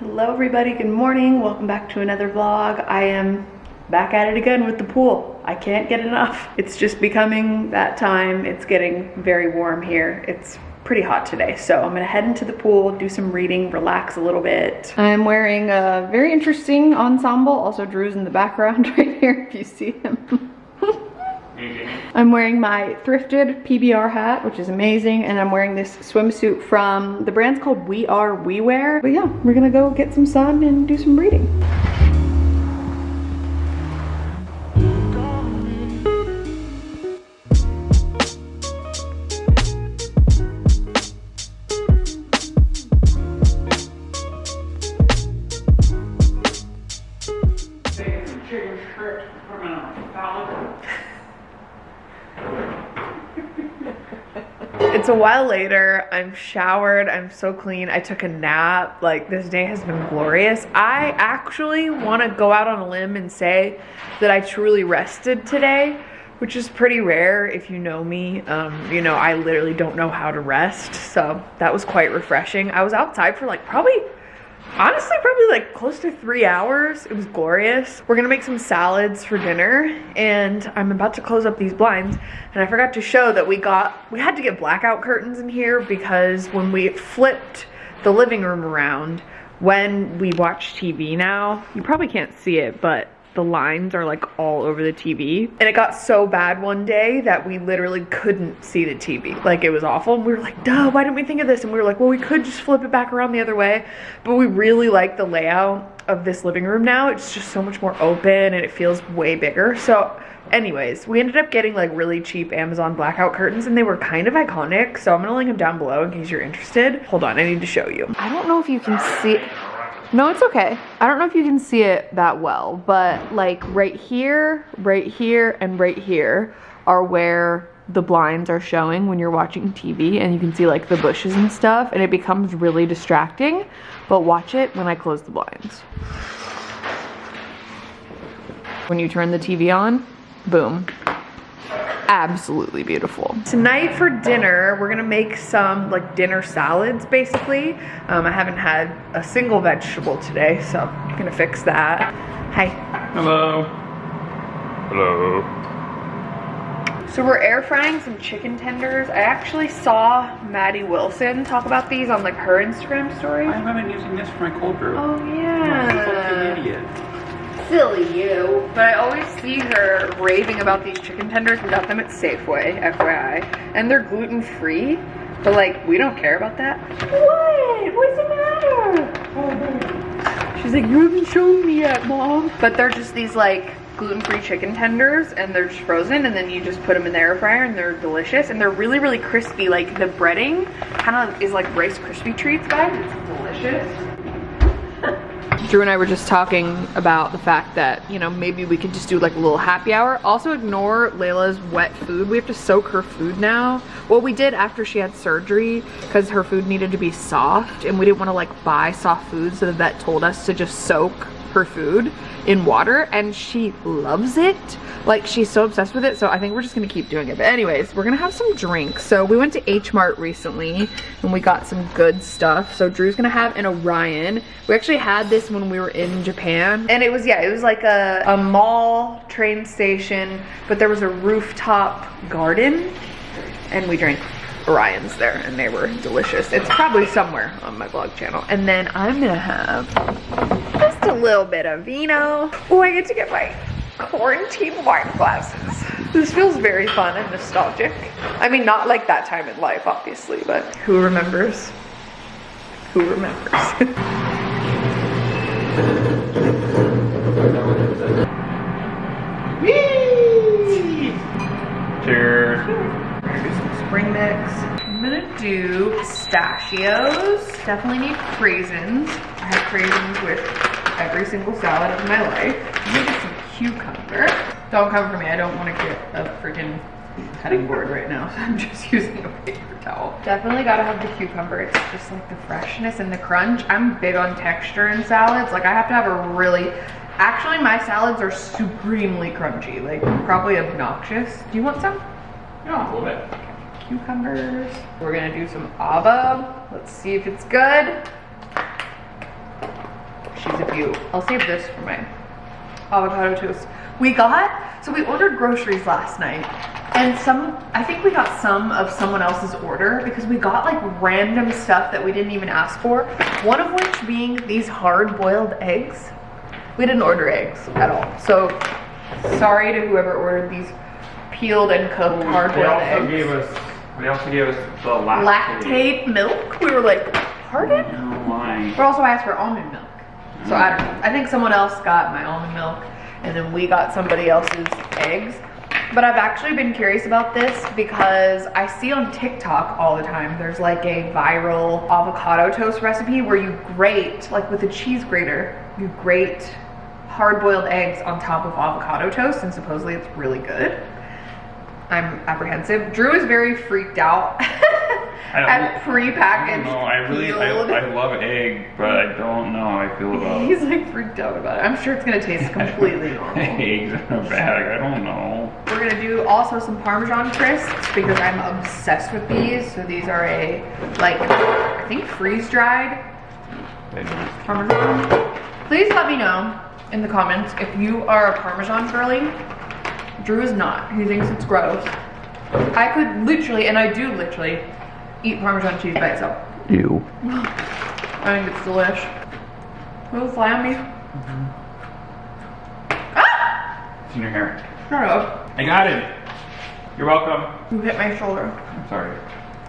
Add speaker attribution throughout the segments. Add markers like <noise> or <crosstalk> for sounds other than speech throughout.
Speaker 1: Hello everybody, good morning. Welcome back to another vlog. I am back at it again with the pool. I can't get enough. It's just becoming that time. It's getting very warm here. It's pretty hot today. So I'm gonna head into the pool, do some reading, relax a little bit. I'm wearing a very interesting ensemble. Also Drew's in the background <laughs> right here if you see him. I'm wearing my thrifted PBR hat, which is amazing, and I'm wearing this swimsuit from, the brand's called We Are We Wear. But yeah, we're gonna go get some sun and do some reading. It's a while later. I'm showered. I'm so clean. I took a nap. Like, this day has been glorious. I actually want to go out on a limb and say that I truly rested today, which is pretty rare if you know me. Um, you know, I literally don't know how to rest. So that was quite refreshing. I was outside for like probably honestly probably like close to three hours. It was glorious. We're gonna make some salads for dinner and i'm about to close up these blinds and i forgot to show that we got we had to get blackout curtains in here because when we flipped the living room around when we watch tv now you probably can't see it but the lines are like all over the TV. And it got so bad one day that we literally couldn't see the TV. Like it was awful. And we were like, duh, why didn't we think of this? And we were like, well, we could just flip it back around the other way. But we really like the layout of this living room now. It's just so much more open and it feels way bigger. So anyways, we ended up getting like really cheap Amazon blackout curtains and they were kind of iconic. So I'm gonna link them down below in case you're interested. Hold on, I need to show you. I don't know if you can see no, it's okay. I don't know if you can see it that well, but like right here, right here, and right here are where the blinds are showing when you're watching TV and you can see like the bushes and stuff and it becomes really distracting, but watch it when I close the blinds. When you turn the TV on, boom, absolutely beautiful. Tonight for dinner, we're gonna make some like dinner salads basically. Um, I haven't had a single vegetable today, so I'm gonna fix that. Hi.
Speaker 2: Hello. Hello.
Speaker 1: So we're air frying some chicken tenders. I actually saw Maddie Wilson talk about these on like her Instagram story.
Speaker 2: I've been using this for my cold brew.
Speaker 1: Oh yeah.
Speaker 2: I'm a fucking idiot.
Speaker 1: Silly you. But I always see her raving about these chicken tenders. We got them at Safeway, FYI. And they're gluten-free. But like, we don't care about that. What? What's the matter? She's like, you haven't shown me yet, mom. But they're just these like gluten-free chicken tenders and they're just frozen and then you just put them in the air fryer and they're delicious and they're really really crispy like the breading kind of is like rice krispie treats guys it's delicious Drew and I were just talking about the fact that, you know, maybe we could just do like a little happy hour. Also ignore Layla's wet food. We have to soak her food now. Well, we did after she had surgery because her food needed to be soft and we didn't want to like buy soft food so the vet told us to just soak her food in water and she loves it. Like she's so obsessed with it. So I think we're just gonna keep doing it. But anyways, we're gonna have some drinks. So we went to H Mart recently and we got some good stuff. So Drew's gonna have an Orion. We actually had this when we were in Japan. And it was, yeah, it was like a, a mall train station, but there was a rooftop garden and we drank Orions there and they were delicious. It's probably somewhere on my vlog channel. And then I'm gonna have a little bit of vino. Oh, I get to get my quarantine wine glasses. This feels very fun and nostalgic. I mean, not like that time in life, obviously, but who remembers? Who remembers? <laughs>
Speaker 2: Cheers.
Speaker 1: Here's some spring mix. I'm gonna do pistachios. Definitely need craisins. I have craisins with every single salad of my life. I'm gonna get some cucumber. Don't come for me, I don't wanna get a freaking cutting board right now, <laughs> so I'm just using a paper towel. Definitely gotta have the cucumber. It's just like the freshness and the crunch. I'm big on texture in salads. Like I have to have a really, actually my salads are supremely crunchy, like probably obnoxious. Do you want some?
Speaker 2: Yeah, a little bit.
Speaker 1: cucumbers. We're gonna do some avo. Let's see if it's good. You, I'll save this for my avocado toast. We got, so we ordered groceries last night and some, I think we got some of someone else's order because we got like random stuff that we didn't even ask for. One of which being these hard boiled eggs. We didn't order eggs at all. So sorry to whoever ordered these peeled and cooked hard
Speaker 2: They
Speaker 1: boiled eggs.
Speaker 2: gave us. They also gave us the Lactaid.
Speaker 1: Lactaid milk. We were like, pardon?
Speaker 2: No, why?
Speaker 1: We're also asked for almond milk. So I don't know. I think someone else got my almond milk and then we got somebody else's eggs. But I've actually been curious about this because I see on TikTok all the time there's like a viral avocado toast recipe where you grate, like with a cheese grater, you grate hard boiled eggs on top of avocado toast and supposedly it's really good. I'm apprehensive. Drew is very freaked out <laughs>
Speaker 2: I
Speaker 1: prepackaged.
Speaker 2: No, I really, I, I love egg, but I don't know how I feel about
Speaker 1: He's like freaked out about it. I'm sure it's gonna taste <laughs> completely normal. <laughs>
Speaker 2: eggs in a bag. I don't know.
Speaker 1: We're gonna do also some Parmesan crisps because I'm obsessed with these. So these are a, like, I think freeze dried Parmesan. Please let me know in the comments if you are a Parmesan girly. Drew is not. He thinks it's gross. I could literally, and I do literally, eat Parmesan cheese by itself.
Speaker 2: Ew.
Speaker 1: I think it's delish. Will it fly on me? Ah!
Speaker 2: It's in your hair.
Speaker 1: Shut up.
Speaker 2: I got it. You're welcome.
Speaker 1: You hit my shoulder.
Speaker 2: I'm sorry.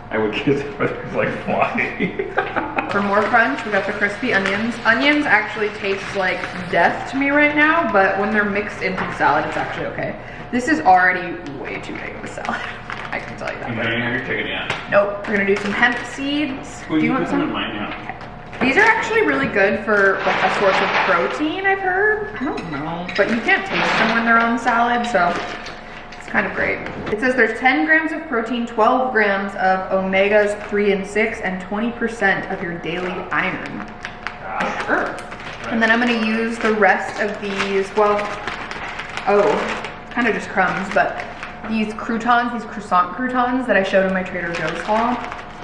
Speaker 2: I would kiss it, but it's like fly. <laughs> <laughs>
Speaker 1: For more crunch, we got the crispy onions. Onions actually taste like death to me right now, but when they're mixed into the salad, it's actually okay. This is already way too big of a salad. I can tell you that.
Speaker 2: you didn't chicken yet.
Speaker 1: Nope, we're gonna do some hemp seeds.
Speaker 2: Well,
Speaker 1: do you
Speaker 2: you
Speaker 1: want
Speaker 2: some in mine now.
Speaker 1: These are actually really good for like a source of protein, I've heard. I don't know, but you can't taste them when they're on salad, so it's kind of great. It says there's 10 grams of protein, 12 grams of omegas 3 and 6, and 20% of your daily iron. Sure. And then I'm gonna use the rest of these, well, oh, kind of just crumbs, but these croutons, these croissant croutons that I showed in my Trader Joe's haul.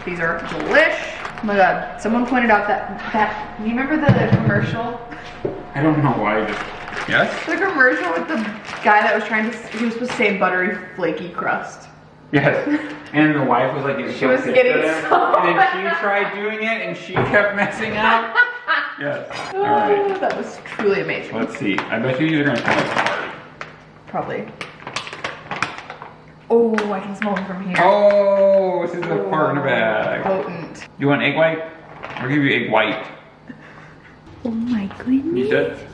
Speaker 1: These are delish. Oh my god, someone pointed out that, that, you remember the commercial?
Speaker 2: I don't know why. Yes?
Speaker 1: The commercial with the guy that was trying to, he was supposed to say buttery flaky crust.
Speaker 2: Yes. And the wife was like,
Speaker 1: She
Speaker 2: so
Speaker 1: was getting so
Speaker 2: And then she <laughs> tried doing it and she kept messing up. yes. <laughs> Oh, All
Speaker 1: Oh,
Speaker 2: right.
Speaker 1: that was truly amazing.
Speaker 2: Let's see. I bet you these are gonna come.
Speaker 1: Probably. Oh, I can smell them from here.
Speaker 2: Oh, this is a oh, part in a bag.
Speaker 1: Potent.
Speaker 2: You want egg white? I'll give you egg white.
Speaker 3: Oh my goodness.
Speaker 2: You said?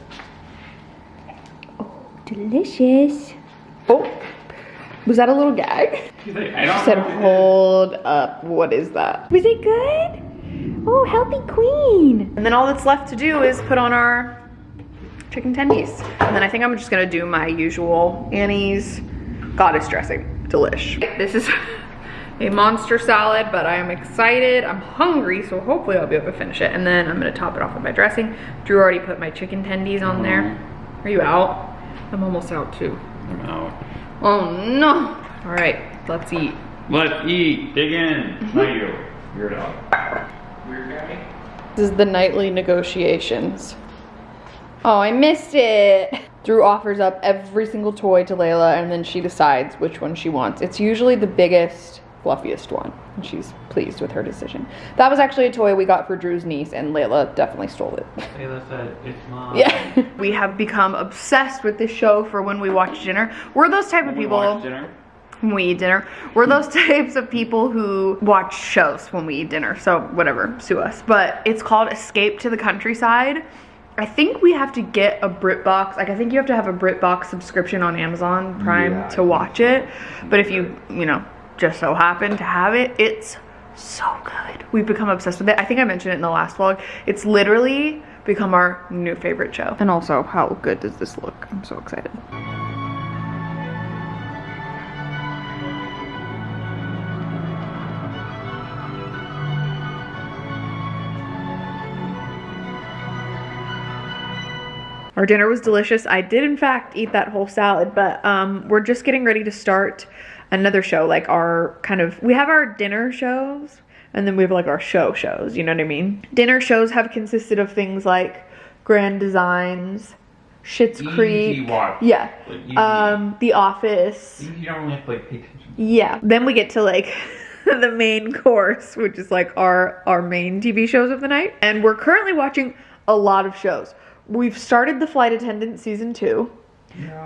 Speaker 3: Oh, delicious.
Speaker 1: Oh, was that a little gag?
Speaker 2: She's like, I don't she
Speaker 1: said,
Speaker 2: know what it
Speaker 1: hold up. What is that?
Speaker 3: Was it good? Oh, healthy queen.
Speaker 1: And then all that's left to do is put on our chicken tendies. And then I think I'm just gonna do my usual Annie's goddess dressing. Delish. This is a monster salad, but I am excited. I'm hungry, so hopefully I'll be able to finish it. And then I'm gonna top it off with my dressing. Drew already put my chicken tendies on there. Mm-hmm. Are you out? I'm almost out too.
Speaker 2: I'm out.
Speaker 1: Oh no. All right, let's eat.
Speaker 2: Let's eat. Dig in. Mm-hmm. Not you. You're a dog. Weird guy.
Speaker 1: This is the nightly negotiations. Oh, I missed it. <laughs> Drew offers up every single toy to Layla and then she decides which one she wants. It's usually the biggest, fluffiest one. And she's pleased with her decision. That was actually a toy we got for Drew's niece and Layla definitely stole it. <laughs>
Speaker 2: Taylor said, it's mom.
Speaker 1: Yeah. <laughs> we have become obsessed with this show for when we watch dinner. We're those type of
Speaker 2: We
Speaker 1: people
Speaker 2: watched dinner.
Speaker 1: when we eat dinner. We're those <laughs> types of people who watch shows when we eat dinner. So whatever, sue us. But it's called Escape to the Countryside. I think we have to get a BritBox. Like I think you have to have a BritBox subscription on Amazon Prime
Speaker 2: Yeah,
Speaker 1: to watch it. But if you, you know, just so happen to have it, it's so good. We've become obsessed with it. I think I mentioned it in the last vlog. It's literally become our new favorite show. And also, how good does this look? I'm so excited. Our dinner was delicious. I did in fact eat that whole salad, but um, we're just getting ready to start another show. Like our kind of, we have our dinner shows and then we have like our show shows, you know what I mean? Dinner shows have consisted of things like Grand Designs, Schitt's Creek. Yeah.
Speaker 2: Like.
Speaker 1: Um, The Office.
Speaker 2: You don't really have to like pay attention.
Speaker 1: Yeah. Then we get to like <laughs> the main course, which is like our our main TV shows of the night. And we're currently watching a lot of shows. We've started The Flight Attendant season 2.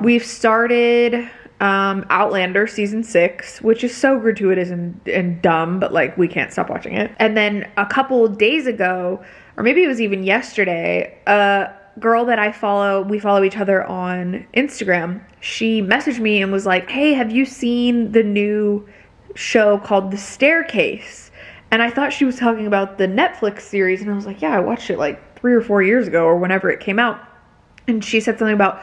Speaker 1: We've started um, Outlander season six, which is so gratuitous and, and dumb, but like we can't stop watching it. And then a couple days ago, or maybe it was even yesterday, a girl that I follow, we follow each other on Instagram, she messaged me and was like, Hey, have you seen the new show called The Staircase? And I thought she was talking about the Netflix series, and I was like, Yeah, I watched it like three or four years ago or whenever it came out. And she said something about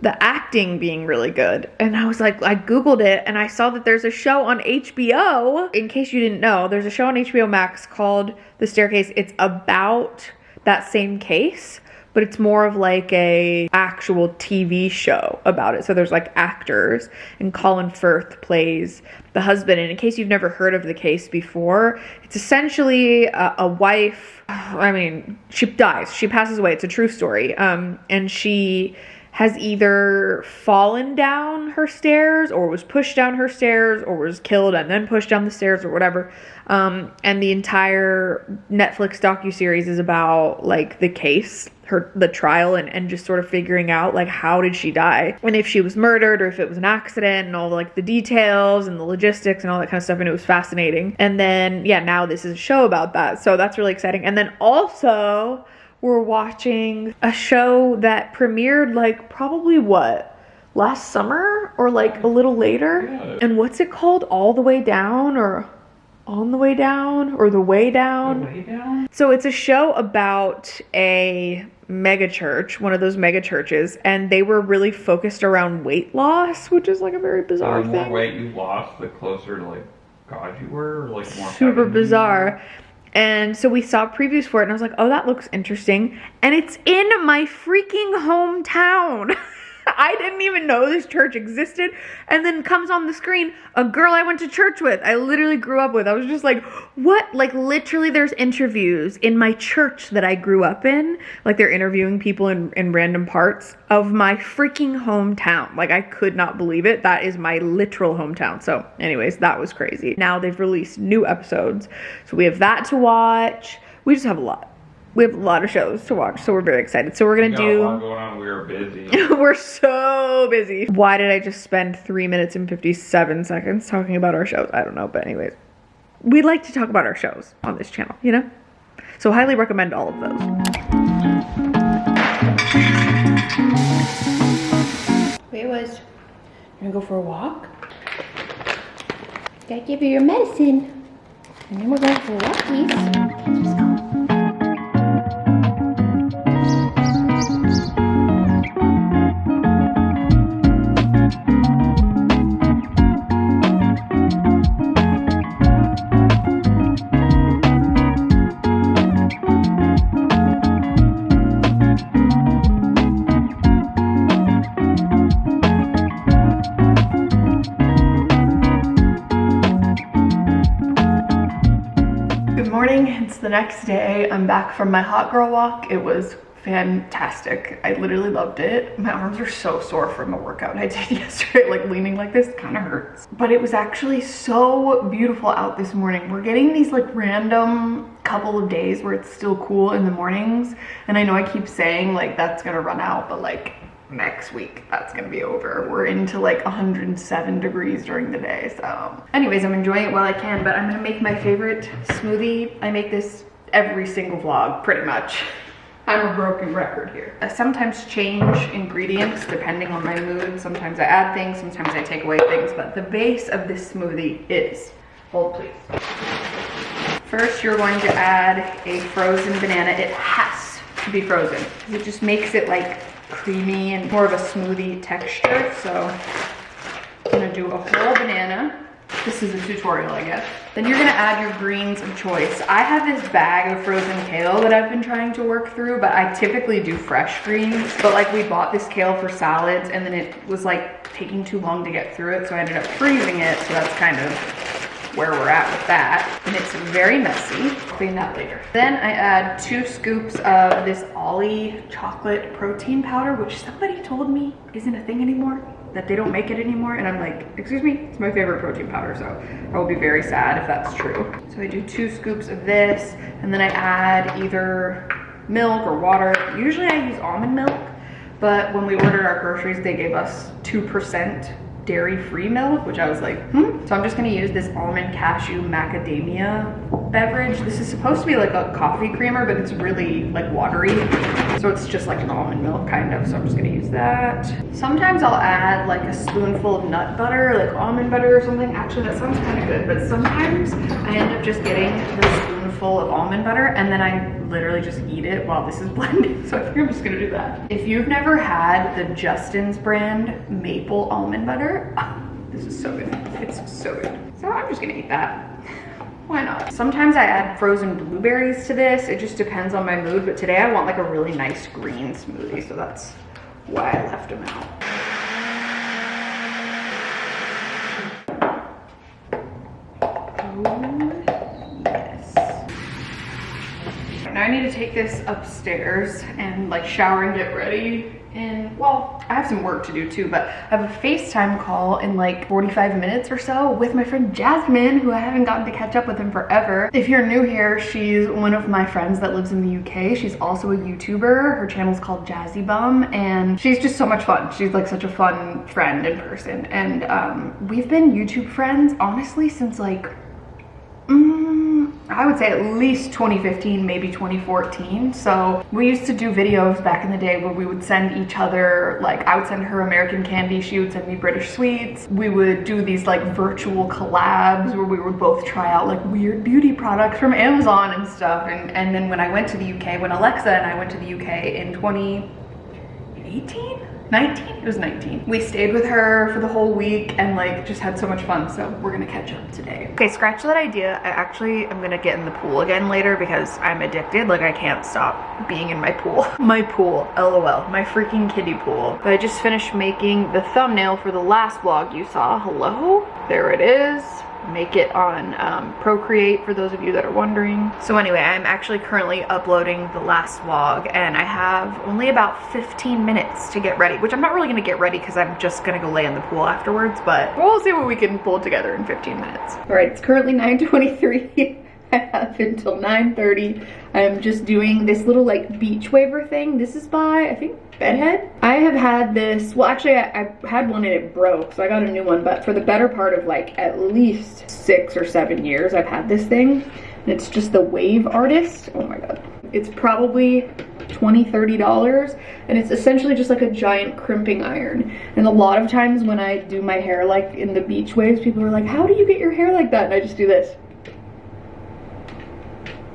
Speaker 1: the acting being really good. And I was like, I Googled it and I saw that there's a show on HBO. In case you didn't know, there's a show on HBO Max called The Staircase. It's about that same case, but it's more of like a actual TV show about it. So there's like actors and Colin Firth plays the husband. And in case you've never heard of the case before, it's essentially a, a wife. I mean, she dies. She passes away. It's a true story. Um, and she has either fallen down her stairs or was pushed down her stairs or was killed and then pushed down the stairs or whatever. Um, and the entire Netflix docu-series is about like the case, her the trial and, and just sort of figuring out like how did she die and if she was murdered or if it was an accident and all like the details and the logistics and all that kind of stuff and it was fascinating. And then yeah, now this is a show about that. So that's really exciting. And then also we're watching a show that premiered like probably what last summer or like a little later
Speaker 2: Yeah.
Speaker 1: and what's it called all the way down or on the way down or the way down
Speaker 2: Way down?
Speaker 1: so it's a show about a mega church one of those mega churches and they were really focused around weight loss which is like a very bizarre
Speaker 2: the more
Speaker 1: thing
Speaker 2: weight you lost, the closer to like God you were, or, like more
Speaker 1: super bizarre. And so we saw previews for it, and I was like, oh, that looks interesting. And it's in my freaking hometown. <laughs> I didn't even know this church existed. And then comes on the screen a girl I went to church with, I literally grew up with. I was just like, what? Like, literally, there's interviews in my church that I grew up in. Like, they're interviewing people in, in random parts of my freaking hometown. Like, I could not believe it. That is my literal hometown. So, anyways, that was crazy. Now they've released new episodes. So, we have that to watch. We just have a lot. We have a lot of shows to watch, so we're very excited. So we're gonna
Speaker 2: got a lot
Speaker 1: do.
Speaker 2: going on. We are busy. <laughs>
Speaker 1: we're so busy. Why did I just spend three minutes and fifty-seven seconds talking about our shows? I don't know, but anyways, we like to talk about our shows on this channel, you know. So highly recommend all of those. Wait, was gonna go for a walk?
Speaker 3: Gotta give you your medicine. And then we're going for walkies.
Speaker 1: The next day. I'm back from my hot girl walk. It was fantastic. I literally loved it. My arms are so sore from a workout I <laughs> did yesterday. Like leaning like this kind of hurts. But it was actually so beautiful out this morning. We're getting these like random couple of days where it's still cool in the mornings. And I know I keep saying like that's gonna run out, but like next week that's gonna be over. We're into like 107 degrees during the day so. Anyways i'm enjoying it while i can but i'm gonna make my favorite smoothie. I make this every single vlog pretty much. I'm a broken record here. I sometimes change ingredients depending on my mood. Sometimes i add things sometimes i take away things but the base of this smoothie is hold please. First, you're going to add a frozen banana. It has to be frozen. It just makes it like creamy and more of a smoothie texture. So I'm gonna do a whole banana. This is a tutorial, I guess. Then you're gonna add your greens of choice. I have this bag of frozen kale that I've been trying to work through, but I typically do fresh greens. But like we bought this kale for salads and then it was like taking too long to get through it. So I ended up freezing it. So that's kind of where we're at with that. And it's very messy. Clean that later. Then I add two scoops of this Ollie chocolate protein powder, which somebody told me isn't a thing anymore that they don't make it anymore and I'm like excuse me it's my favorite protein powder so I will be very sad if that's true so I do two scoops of this and then I add either milk or water usually I use almond milk but when we ordered our groceries they gave us 2% dairy-free milk, which I was like, hmm. So I'm just gonna use this almond cashew macadamia beverage. This is supposed to be like a coffee creamer, but it's really like watery. So it's just like an almond milk kind of, so I'm just gonna use that. Sometimes I'll add like a spoonful of nut butter, like almond butter or something. Actually, that sounds kind of good, but sometimes I end up just getting the spoonful of almond butter and then I literally just eat it while this is <laughs> blending. So I think I'm just gonna do that. If you've never had the Justin's brand maple almond butter, <laughs> this is so good. It's so good. So I'm just gonna eat that. <laughs> Why not? Sometimes I add frozen blueberries to this. It just depends on my mood, but today I want like a really nice green smoothie, so that's why I left them out. Now I need to take this upstairs and like shower and get ready. And well, I have some work to do too, but I have a FaceTime call in like 45 minutes or so with my friend Jasmine, who I haven't gotten to catch up with in forever. If you're new here, she's one of my friends that lives in the UK. She's also a YouTuber. Her channel's called Jazzy Bum, and she's just so much fun. She's like such a fun friend in person. And um, we've been YouTube friends, honestly, since like, mm, I would say at least 2015, maybe 2014. So we used to do videos back in the day where we would send each other, like I would send her American candy, she would send me British sweets. We would do these like virtual collabs where we would both try out like weird beauty products from Amazon and stuff. And, and then when I went to the UK, when Alexa and I went to the UK in 2018, 19? It was 19. We stayed with her for the whole week and like just had so much fun. So we're gonna catch up today. Okay, scratch that idea. I actually am gonna get in the pool again later because I'm addicted. Like I can't stop being in my pool. <laughs> my pool, lol, my freaking kiddie pool. But I just finished making the thumbnail for the last vlog you saw. Hello? There it is make it on um, Procreate for those of you that are wondering. So anyway, I'm actually currently uploading the last vlog and I have only about 15 minutes to get ready, which I'm not really gonna get ready because I'm just gonna go lay in the pool afterwards, but we'll see what we can pull together in 15 minutes. All right, it's currently 9.23. <laughs> I have until 9.30. I'm just doing this little like beach waver thing. This is by, I think, Bedhead. I have had this, well actually I, I, had one and it broke, so I got a new one, but for the better part of like at least six or seven years I've had this thing. And it's just the Wave Artist. Oh my god. It's probably 20 30 dollars and it's essentially just like a giant crimping iron and a lot of times when i do my hair like in the beach waves people are like how do you get your hair like that and i just do this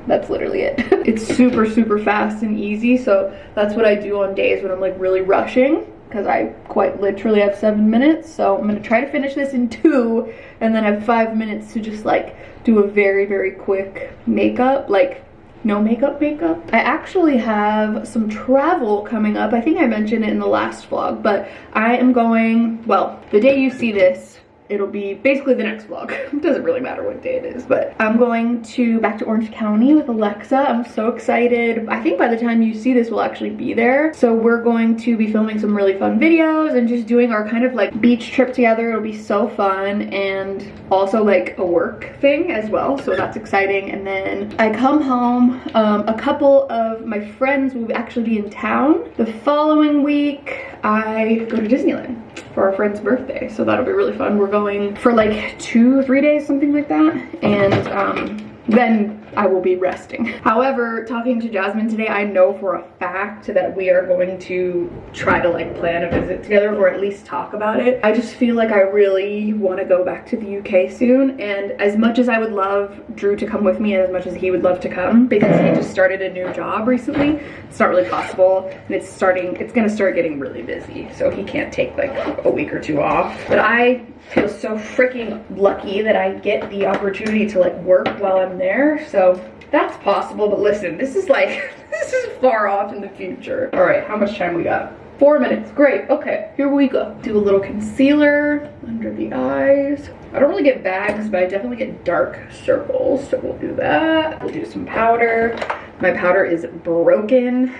Speaker 1: that's literally it. <laughs> it's super, super fast and easy. So that's what I do on days when I'm like really rushing because I quite literally have seven minutes. So I'm gonna try to finish this in two and then have five minutes to just like do a very, very quick makeup. Like no makeup makeup. I actually have some travel coming up. I think I mentioned it in the last vlog, but I am going, well, the day you see this, it'll be basically the next vlog. it <laughs> doesn't really matter what day it is, but I'm going to back to Orange County with Alexa. I'm so excited. I think by the time you see this, we'll actually be there. So we're going to be filming some really fun videos and just doing our kind of like beach trip together. It'll be so fun and also like a work thing as well. So that's exciting. And then I come home, um, a couple of my friends will actually be in town. The following week, I go to Disneyland for our friend's birthday. So that'll be really fun. We're going for like two, three days, something like that. And um, then I will be resting. However, talking to Jasmine today, I know for a fact that we are going to try to like plan a visit together or at least talk about it. I just feel like I really want to go back to the UK soon. And as much as I would love Drew to come with me and as much as he would love to come because he just started a new job recently, it's not really possible. And it's starting, it's going to start getting really busy. So he can't take like a week or two off. But I feel so freaking lucky that I get the opportunity to like work while I'm there. So That's possible, but listen, this is like, <laughs> this is far off in the future. All right, how much time we got? Four minutes, great, okay, here we go. Do a little concealer under the eyes. I don't really get bags, but I definitely get dark circles, so we'll do that. We'll do some powder. My powder is broken,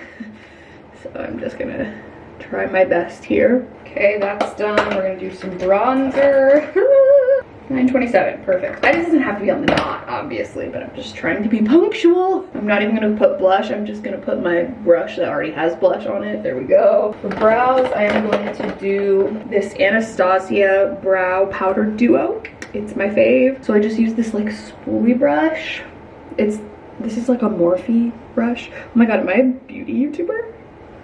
Speaker 1: <laughs> so I'm just gonna try my best here. Okay, that's done. We're gonna do some bronzer. <laughs> 927, perfect. I doesn't have to be on the dot, obviously, but I'm just trying to be punctual. I'm not even gonna put blush. I'm just gonna put my brush that already has blush on it. There we go. For brows, I am going to do this Anastasia Brow Powder Duo. It's my fave. So I just use this like spoolie brush. It's, this is like a Morphe brush. Oh my God, am I a beauty YouTuber?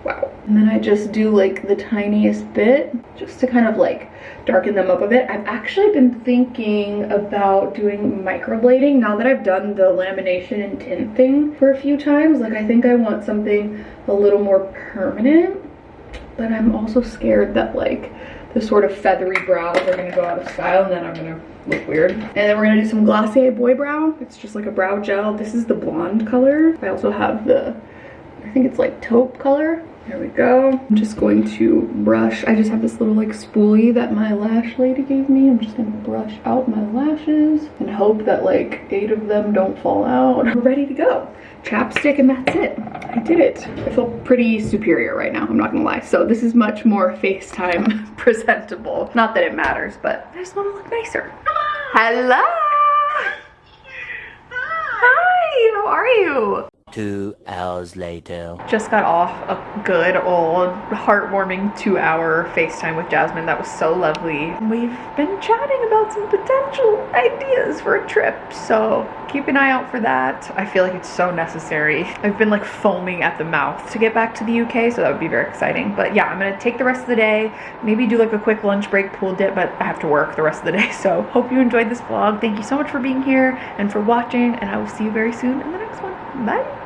Speaker 1: Wow. And then I just do like the tiniest bit just to kind of like darken them up a bit. I've actually been thinking about doing microblading now that I've done the lamination and tint thing for a few times. Like I think I want something a little more permanent, but I'm also scared that like the sort of feathery brows are gonna go out of style and then I'm gonna look weird. And then we're gonna do some Glossier Boy Brow. It's just like a brow gel. This is the blonde color. I also have the I think it's like taupe color. There we go. I'm just going to brush. I just have this little like spoolie that my lash lady gave me. I'm just gonna brush out my lashes and hope that like eight of them don't fall out. We're ready to go. Chapstick and that's it. I did it. I feel pretty superior right now, I'm not gonna lie. So this is much more FaceTime <laughs> presentable. Not that it matters, but I just wanna look nicer. Hello! Hi, how are you?
Speaker 4: Two hours later.
Speaker 5: Just got off a good old heartwarming two hour FaceTime with Jasmine. That was so lovely. We've been chatting about some potential ideas for a trip, so keep an eye out for that. I feel like it's so necessary. I've been like foaming at the mouth to get back to the UK, so that would be very exciting. But yeah, I'm gonna take the rest of the day, maybe do like a quick lunch break pool dip, but I have to work the rest of the day. <laughs> So hope you enjoyed this vlog. Thank you so much for being here and for watching, and I will see you very soon in the next one. Bye.